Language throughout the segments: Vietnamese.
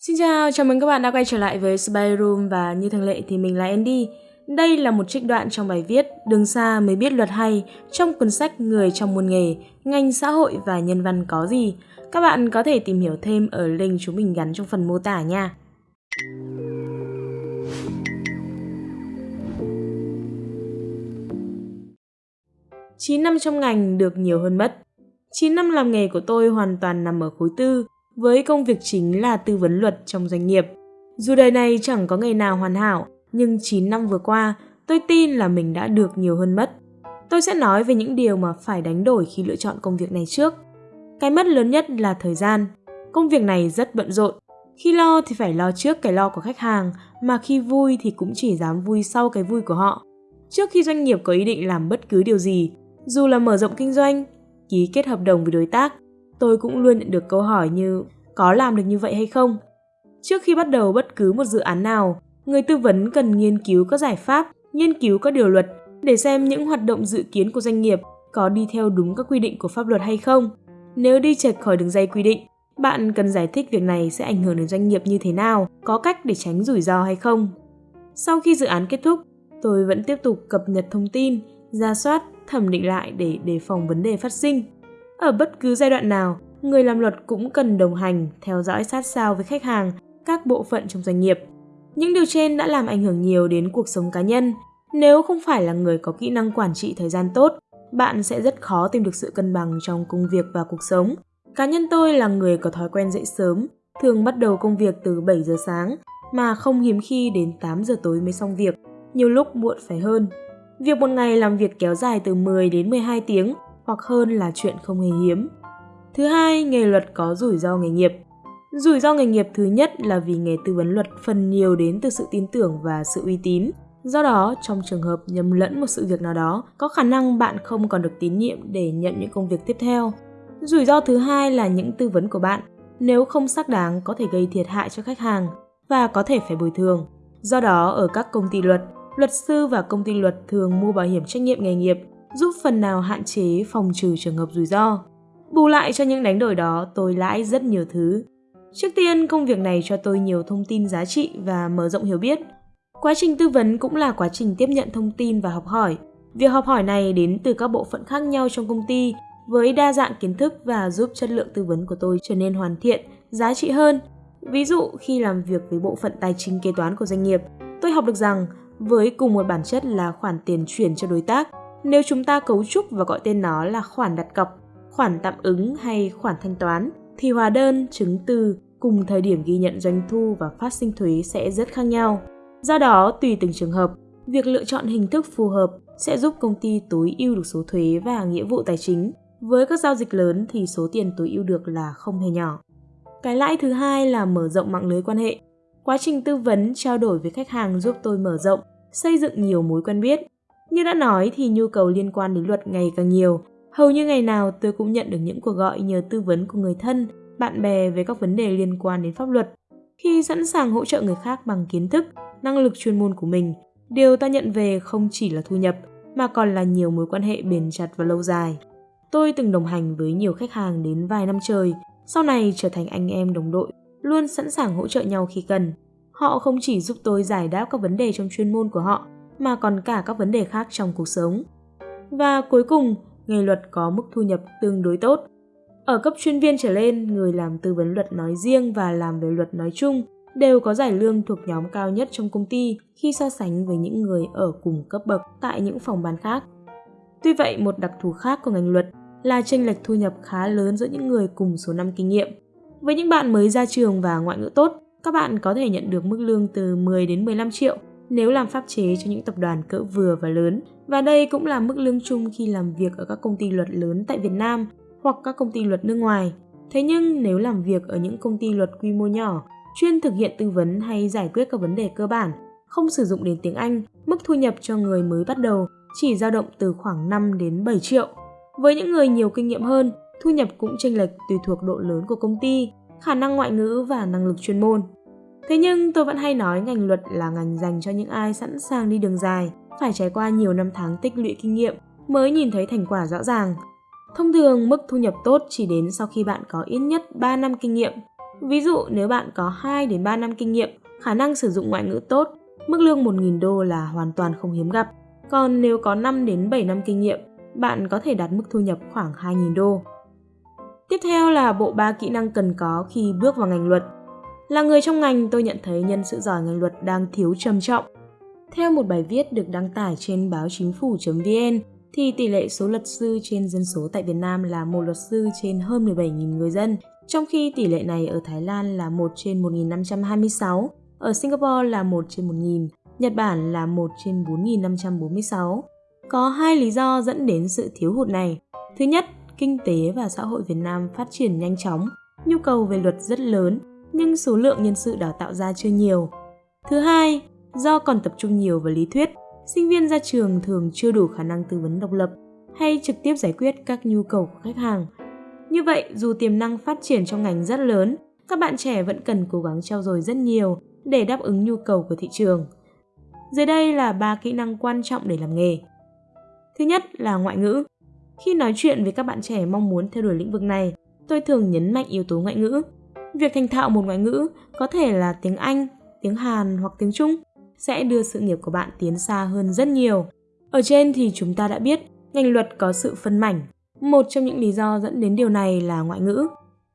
Xin chào, chào mừng các bạn đã quay trở lại với Spy Room và như thường lệ thì mình là Andy. Đây là một trích đoạn trong bài viết Đường xa mới biết luật hay trong cuốn sách Người trong môn nghề, ngành xã hội và nhân văn có gì. Các bạn có thể tìm hiểu thêm ở link chúng mình gắn trong phần mô tả nha. Chín năm trong ngành được nhiều hơn mất. 9 năm làm nghề của tôi hoàn toàn nằm ở khối tư, với công việc chính là tư vấn luật trong doanh nghiệp. Dù đời này chẳng có ngày nào hoàn hảo, nhưng 9 năm vừa qua, tôi tin là mình đã được nhiều hơn mất. Tôi sẽ nói về những điều mà phải đánh đổi khi lựa chọn công việc này trước. Cái mất lớn nhất là thời gian. Công việc này rất bận rộn. Khi lo thì phải lo trước cái lo của khách hàng, mà khi vui thì cũng chỉ dám vui sau cái vui của họ. Trước khi doanh nghiệp có ý định làm bất cứ điều gì, dù là mở rộng kinh doanh, ký kết hợp đồng với đối tác, tôi cũng luôn nhận được câu hỏi như có làm được như vậy hay không? Trước khi bắt đầu bất cứ một dự án nào, người tư vấn cần nghiên cứu các giải pháp, nghiên cứu các điều luật để xem những hoạt động dự kiến của doanh nghiệp có đi theo đúng các quy định của pháp luật hay không. Nếu đi chệch khỏi đường dây quy định, bạn cần giải thích việc này sẽ ảnh hưởng đến doanh nghiệp như thế nào, có cách để tránh rủi ro hay không. Sau khi dự án kết thúc, tôi vẫn tiếp tục cập nhật thông tin, ra soát, thẩm định lại để đề phòng vấn đề phát sinh. Ở bất cứ giai đoạn nào, người làm luật cũng cần đồng hành, theo dõi sát sao với khách hàng, các bộ phận trong doanh nghiệp. Những điều trên đã làm ảnh hưởng nhiều đến cuộc sống cá nhân. Nếu không phải là người có kỹ năng quản trị thời gian tốt, bạn sẽ rất khó tìm được sự cân bằng trong công việc và cuộc sống. Cá nhân tôi là người có thói quen dậy sớm, thường bắt đầu công việc từ 7 giờ sáng, mà không hiếm khi đến 8 giờ tối mới xong việc, nhiều lúc muộn phải hơn. Việc một ngày làm việc kéo dài từ 10 đến 12 tiếng hoặc hơn là chuyện không hề hiếm. Thứ hai, nghề luật có rủi ro nghề nghiệp. Rủi ro nghề nghiệp thứ nhất là vì nghề tư vấn luật phần nhiều đến từ sự tin tưởng và sự uy tín. Do đó, trong trường hợp nhầm lẫn một sự việc nào đó, có khả năng bạn không còn được tín nhiệm để nhận những công việc tiếp theo. Rủi ro thứ hai là những tư vấn của bạn, nếu không xác đáng có thể gây thiệt hại cho khách hàng và có thể phải bồi thường. Do đó, ở các công ty luật, luật sư và công ty luật thường mua bảo hiểm trách nhiệm nghề nghiệp giúp phần nào hạn chế phòng trừ trường hợp rủi ro. Bù lại cho những đánh đổi đó, tôi lãi rất nhiều thứ. Trước tiên, công việc này cho tôi nhiều thông tin giá trị và mở rộng hiểu biết. Quá trình tư vấn cũng là quá trình tiếp nhận thông tin và học hỏi. Việc học hỏi này đến từ các bộ phận khác nhau trong công ty với đa dạng kiến thức và giúp chất lượng tư vấn của tôi trở nên hoàn thiện, giá trị hơn. Ví dụ khi làm việc với bộ phận tài chính kế toán của doanh nghiệp, tôi học được rằng với cùng một bản chất là khoản tiền chuyển cho đối tác, nếu chúng ta cấu trúc và gọi tên nó là khoản đặt cọc, khoản tạm ứng hay khoản thanh toán, thì hóa đơn, chứng từ cùng thời điểm ghi nhận doanh thu và phát sinh thuế sẽ rất khác nhau. Do đó, tùy từng trường hợp, việc lựa chọn hình thức phù hợp sẽ giúp công ty tối ưu được số thuế và nghĩa vụ tài chính. Với các giao dịch lớn thì số tiền tối ưu được là không hề nhỏ. Cái lãi thứ hai là mở rộng mạng lưới quan hệ. Quá trình tư vấn, trao đổi với khách hàng giúp tôi mở rộng, xây dựng nhiều mối quen biết. Như đã nói thì nhu cầu liên quan đến luật ngày càng nhiều. Hầu như ngày nào tôi cũng nhận được những cuộc gọi nhờ tư vấn của người thân, bạn bè về các vấn đề liên quan đến pháp luật. Khi sẵn sàng hỗ trợ người khác bằng kiến thức, năng lực chuyên môn của mình, điều ta nhận về không chỉ là thu nhập mà còn là nhiều mối quan hệ bền chặt và lâu dài. Tôi từng đồng hành với nhiều khách hàng đến vài năm trời, sau này trở thành anh em đồng đội, luôn sẵn sàng hỗ trợ nhau khi cần. Họ không chỉ giúp tôi giải đáp các vấn đề trong chuyên môn của họ, mà còn cả các vấn đề khác trong cuộc sống. Và cuối cùng, nghề luật có mức thu nhập tương đối tốt. Ở cấp chuyên viên trở lên, người làm tư vấn luật nói riêng và làm về luật nói chung đều có giải lương thuộc nhóm cao nhất trong công ty khi so sánh với những người ở cùng cấp bậc tại những phòng ban khác. Tuy vậy, một đặc thù khác của ngành luật là chênh lệch thu nhập khá lớn giữa những người cùng số năm kinh nghiệm. Với những bạn mới ra trường và ngoại ngữ tốt, các bạn có thể nhận được mức lương từ 10 đến 15 triệu nếu làm pháp chế cho những tập đoàn cỡ vừa và lớn. Và đây cũng là mức lương chung khi làm việc ở các công ty luật lớn tại Việt Nam hoặc các công ty luật nước ngoài. Thế nhưng nếu làm việc ở những công ty luật quy mô nhỏ, chuyên thực hiện tư vấn hay giải quyết các vấn đề cơ bản, không sử dụng đến tiếng Anh, mức thu nhập cho người mới bắt đầu chỉ dao động từ khoảng 5 đến 7 triệu. Với những người nhiều kinh nghiệm hơn, thu nhập cũng chênh lệch tùy thuộc độ lớn của công ty, khả năng ngoại ngữ và năng lực chuyên môn. Thế nhưng tôi vẫn hay nói ngành luật là ngành dành cho những ai sẵn sàng đi đường dài, phải trải qua nhiều năm tháng tích lũy kinh nghiệm mới nhìn thấy thành quả rõ ràng. Thông thường, mức thu nhập tốt chỉ đến sau khi bạn có ít nhất 3 năm kinh nghiệm. Ví dụ nếu bạn có 2 đến 3 năm kinh nghiệm, khả năng sử dụng ngoại ngữ tốt, mức lương 1.000 đô là hoàn toàn không hiếm gặp. Còn nếu có 5 đến 7 năm kinh nghiệm, bạn có thể đạt mức thu nhập khoảng 2.000 đô. Tiếp theo là bộ ba kỹ năng cần có khi bước vào ngành luật. Là người trong ngành, tôi nhận thấy nhân sự giỏi ngành luật đang thiếu trầm trọng. Theo một bài viết được đăng tải trên báo chính phủ.vn, thì tỷ lệ số luật sư trên dân số tại Việt Nam là một luật sư trên hơn 17.000 người dân, trong khi tỷ lệ này ở Thái Lan là 1 trên 1.526, ở Singapore là 1 trên 1.000, Nhật Bản là 1 trên 4.546. Có hai lý do dẫn đến sự thiếu hụt này. Thứ nhất, kinh tế và xã hội Việt Nam phát triển nhanh chóng, nhu cầu về luật rất lớn, nhưng số lượng nhân sự đào tạo ra chưa nhiều. Thứ hai, do còn tập trung nhiều vào lý thuyết, sinh viên ra trường thường chưa đủ khả năng tư vấn độc lập hay trực tiếp giải quyết các nhu cầu của khách hàng. Như vậy, dù tiềm năng phát triển trong ngành rất lớn, các bạn trẻ vẫn cần cố gắng trau dồi rất nhiều để đáp ứng nhu cầu của thị trường. Dưới đây là ba kỹ năng quan trọng để làm nghề. Thứ nhất là ngoại ngữ. Khi nói chuyện với các bạn trẻ mong muốn theo đuổi lĩnh vực này, tôi thường nhấn mạnh yếu tố ngoại ngữ. Việc thành thạo một ngoại ngữ có thể là tiếng Anh, tiếng Hàn hoặc tiếng Trung sẽ đưa sự nghiệp của bạn tiến xa hơn rất nhiều. Ở trên thì chúng ta đã biết ngành luật có sự phân mảnh. Một trong những lý do dẫn đến điều này là ngoại ngữ.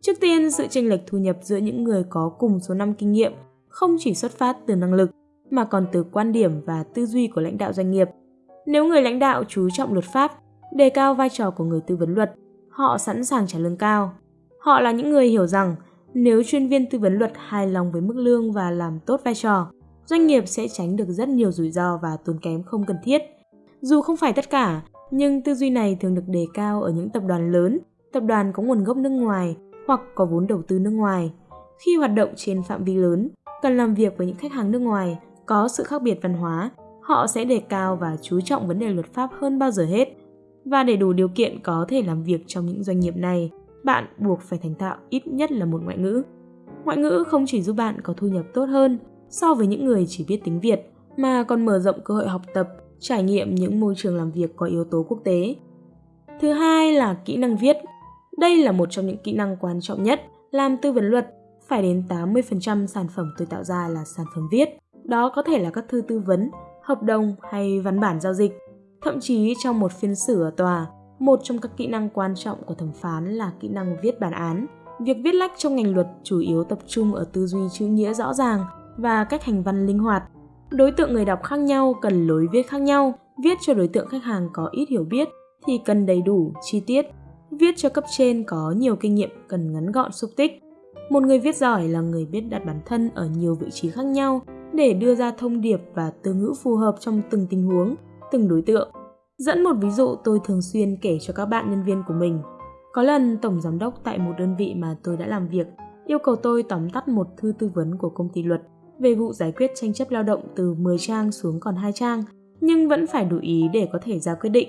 Trước tiên, sự chênh lệch thu nhập giữa những người có cùng số năm kinh nghiệm không chỉ xuất phát từ năng lực mà còn từ quan điểm và tư duy của lãnh đạo doanh nghiệp. Nếu người lãnh đạo chú trọng luật pháp, đề cao vai trò của người tư vấn luật, họ sẵn sàng trả lương cao. Họ là những người hiểu rằng nếu chuyên viên tư vấn luật hài lòng với mức lương và làm tốt vai trò, doanh nghiệp sẽ tránh được rất nhiều rủi ro và tốn kém không cần thiết. Dù không phải tất cả, nhưng tư duy này thường được đề cao ở những tập đoàn lớn, tập đoàn có nguồn gốc nước ngoài hoặc có vốn đầu tư nước ngoài. Khi hoạt động trên phạm vi lớn, cần làm việc với những khách hàng nước ngoài có sự khác biệt văn hóa, họ sẽ đề cao và chú trọng vấn đề luật pháp hơn bao giờ hết. Và để đủ điều kiện có thể làm việc trong những doanh nghiệp này, bạn buộc phải thành thạo ít nhất là một ngoại ngữ. Ngoại ngữ không chỉ giúp bạn có thu nhập tốt hơn so với những người chỉ biết tiếng Việt, mà còn mở rộng cơ hội học tập, trải nghiệm những môi trường làm việc có yếu tố quốc tế. Thứ hai là kỹ năng viết. Đây là một trong những kỹ năng quan trọng nhất. Làm tư vấn luật, phải đến 80% sản phẩm tôi tạo ra là sản phẩm viết. Đó có thể là các thư tư vấn, hợp đồng hay văn bản giao dịch. Thậm chí trong một phiên xử ở tòa, một trong các kỹ năng quan trọng của thẩm phán là kỹ năng viết bản án. Việc viết lách trong ngành luật chủ yếu tập trung ở tư duy chữ nghĩa rõ ràng và cách hành văn linh hoạt. Đối tượng người đọc khác nhau cần lối viết khác nhau. Viết cho đối tượng khách hàng có ít hiểu biết thì cần đầy đủ, chi tiết. Viết cho cấp trên có nhiều kinh nghiệm cần ngắn gọn xúc tích. Một người viết giỏi là người biết đặt bản thân ở nhiều vị trí khác nhau để đưa ra thông điệp và từ ngữ phù hợp trong từng tình huống, từng đối tượng. Dẫn một ví dụ tôi thường xuyên kể cho các bạn nhân viên của mình. Có lần tổng giám đốc tại một đơn vị mà tôi đã làm việc yêu cầu tôi tóm tắt một thư tư vấn của công ty luật về vụ giải quyết tranh chấp lao động từ 10 trang xuống còn 2 trang, nhưng vẫn phải đủ ý để có thể ra quyết định.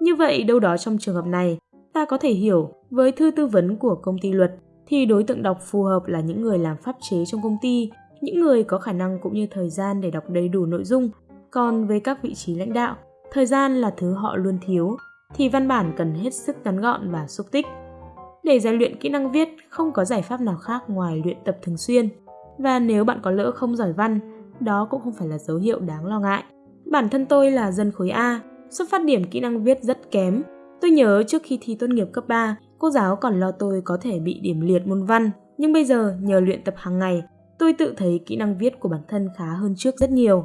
Như vậy đâu đó trong trường hợp này, ta có thể hiểu với thư tư vấn của công ty luật thì đối tượng đọc phù hợp là những người làm pháp chế trong công ty những người có khả năng cũng như thời gian để đọc đầy đủ nội dung. Còn với các vị trí lãnh đạo, thời gian là thứ họ luôn thiếu, thì văn bản cần hết sức ngắn gọn và xúc tích. Để rèn luyện kỹ năng viết, không có giải pháp nào khác ngoài luyện tập thường xuyên. Và nếu bạn có lỡ không giỏi văn, đó cũng không phải là dấu hiệu đáng lo ngại. Bản thân tôi là dân khối A, xuất phát điểm kỹ năng viết rất kém. Tôi nhớ trước khi thi tốt nghiệp cấp 3, cô giáo còn lo tôi có thể bị điểm liệt môn văn, nhưng bây giờ nhờ luyện tập hàng ngày, tôi tự thấy kỹ năng viết của bản thân khá hơn trước rất nhiều.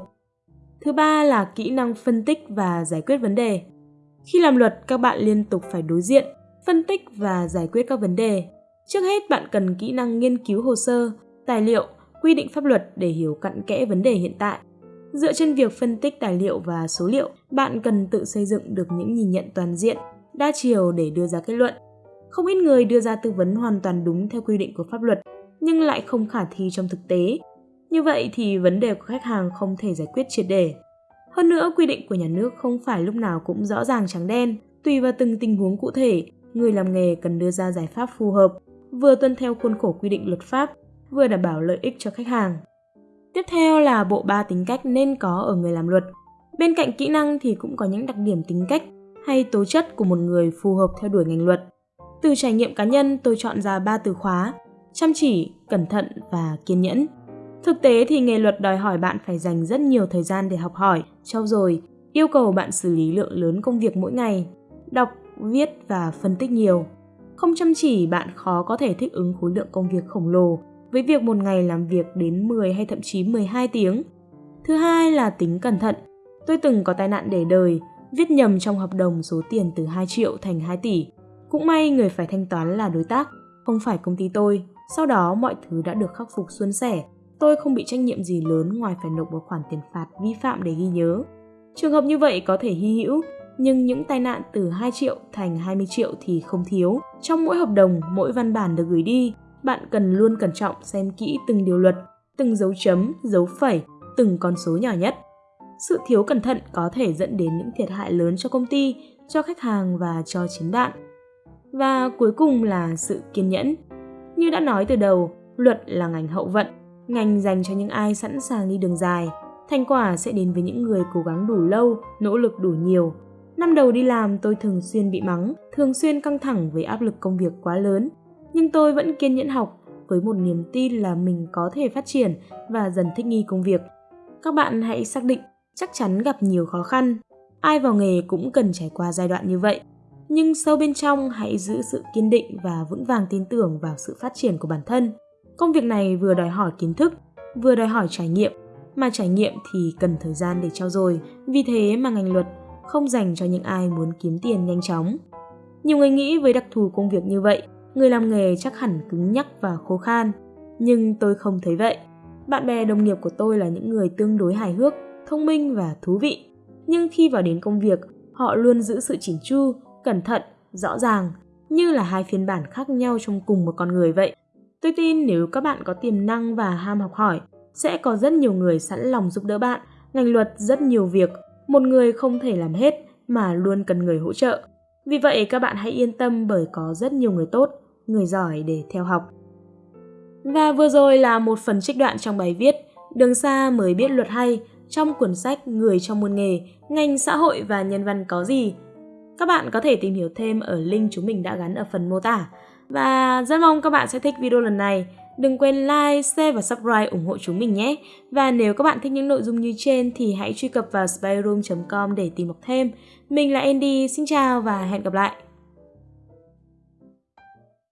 Thứ ba là kỹ năng phân tích và giải quyết vấn đề. Khi làm luật, các bạn liên tục phải đối diện, phân tích và giải quyết các vấn đề. Trước hết bạn cần kỹ năng nghiên cứu hồ sơ, tài liệu, quy định pháp luật để hiểu cặn kẽ vấn đề hiện tại. Dựa trên việc phân tích tài liệu và số liệu, bạn cần tự xây dựng được những nhìn nhận toàn diện, đa chiều để đưa ra kết luận. Không ít người đưa ra tư vấn hoàn toàn đúng theo quy định của pháp luật, nhưng lại không khả thi trong thực tế. Như vậy thì vấn đề của khách hàng không thể giải quyết triệt để. Hơn nữa, quy định của nhà nước không phải lúc nào cũng rõ ràng trắng đen, tùy vào từng tình huống cụ thể, người làm nghề cần đưa ra giải pháp phù hợp, vừa tuân theo khuôn khổ quy định luật pháp, vừa đảm bảo lợi ích cho khách hàng. Tiếp theo là bộ ba tính cách nên có ở người làm luật. Bên cạnh kỹ năng thì cũng có những đặc điểm tính cách hay tố chất của một người phù hợp theo đuổi ngành luật. Từ trải nghiệm cá nhân, tôi chọn ra ba từ khóa chăm chỉ, cẩn thận và kiên nhẫn. Thực tế thì nghề luật đòi hỏi bạn phải dành rất nhiều thời gian để học hỏi, trau dồi, yêu cầu bạn xử lý lượng lớn công việc mỗi ngày, đọc, viết và phân tích nhiều. Không chăm chỉ, bạn khó có thể thích ứng khối lượng công việc khổng lồ với việc một ngày làm việc đến 10 hay thậm chí 12 tiếng. Thứ hai là tính cẩn thận. Tôi từng có tai nạn để đời, viết nhầm trong hợp đồng số tiền từ 2 triệu thành 2 tỷ. Cũng may người phải thanh toán là đối tác, không phải công ty tôi. Sau đó mọi thứ đã được khắc phục suôn sẻ. Tôi không bị trách nhiệm gì lớn ngoài phải nộp một khoản tiền phạt vi phạm để ghi nhớ. Trường hợp như vậy có thể hy hữu, nhưng những tai nạn từ 2 triệu thành 20 triệu thì không thiếu. Trong mỗi hợp đồng, mỗi văn bản được gửi đi, bạn cần luôn cẩn trọng xem kỹ từng điều luật, từng dấu chấm, dấu phẩy, từng con số nhỏ nhất. Sự thiếu cẩn thận có thể dẫn đến những thiệt hại lớn cho công ty, cho khách hàng và cho chính bạn. Và cuối cùng là sự kiên nhẫn. Như đã nói từ đầu, luật là ngành hậu vận, ngành dành cho những ai sẵn sàng đi đường dài. Thành quả sẽ đến với những người cố gắng đủ lâu, nỗ lực đủ nhiều. Năm đầu đi làm tôi thường xuyên bị mắng, thường xuyên căng thẳng với áp lực công việc quá lớn. Nhưng tôi vẫn kiên nhẫn học với một niềm tin là mình có thể phát triển và dần thích nghi công việc. Các bạn hãy xác định chắc chắn gặp nhiều khó khăn. Ai vào nghề cũng cần trải qua giai đoạn như vậy nhưng sâu bên trong hãy giữ sự kiên định và vững vàng tin tưởng vào sự phát triển của bản thân. Công việc này vừa đòi hỏi kiến thức, vừa đòi hỏi trải nghiệm, mà trải nghiệm thì cần thời gian để trao dồi, vì thế mà ngành luật không dành cho những ai muốn kiếm tiền nhanh chóng. Nhiều người nghĩ với đặc thù công việc như vậy, người làm nghề chắc hẳn cứng nhắc và khô khan, nhưng tôi không thấy vậy. Bạn bè đồng nghiệp của tôi là những người tương đối hài hước, thông minh và thú vị. Nhưng khi vào đến công việc, họ luôn giữ sự chỉnh chu, cẩn thận, rõ ràng, như là hai phiên bản khác nhau trong cùng một con người vậy. Tôi tin nếu các bạn có tiềm năng và ham học hỏi, sẽ có rất nhiều người sẵn lòng giúp đỡ bạn. Ngành luật rất nhiều việc, một người không thể làm hết mà luôn cần người hỗ trợ. Vì vậy các bạn hãy yên tâm bởi có rất nhiều người tốt, người giỏi để theo học. Và vừa rồi là một phần trích đoạn trong bài viết Đường xa mới biết luật hay trong cuốn sách Người trong môn nghề, ngành xã hội và nhân văn có gì các bạn có thể tìm hiểu thêm ở link chúng mình đã gắn ở phần mô tả. Và rất mong các bạn sẽ thích video lần này. Đừng quên like, share và subscribe ủng hộ chúng mình nhé. Và nếu các bạn thích những nội dung như trên thì hãy truy cập vào spyroom.com để tìm đọc thêm. Mình là Andy, xin chào và hẹn gặp lại.